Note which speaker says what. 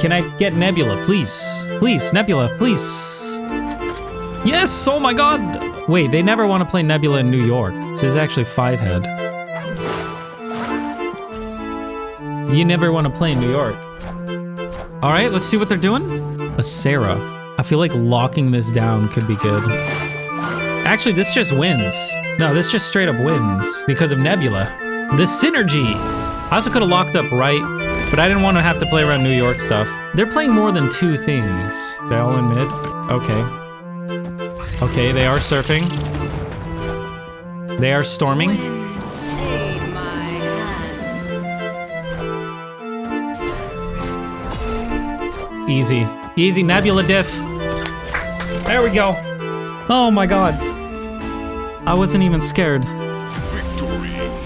Speaker 1: Can I get Nebula, please? Please, Nebula, please. Yes, oh my god. Wait, they never want to play Nebula in New York. So it's actually five head. You never want to play in New York. All right, let's see what they're doing. A Sarah. I feel like locking this down could be good. Actually, this just wins. No, this just straight up wins because of Nebula. The synergy. I also could have locked up right, but I didn't want to have to play around New York stuff. They're playing more than two things. All in mid? Okay. Okay, they are surfing. They are storming. Easy. Easy Nebula diff. There we go. Oh my god. I wasn't even scared.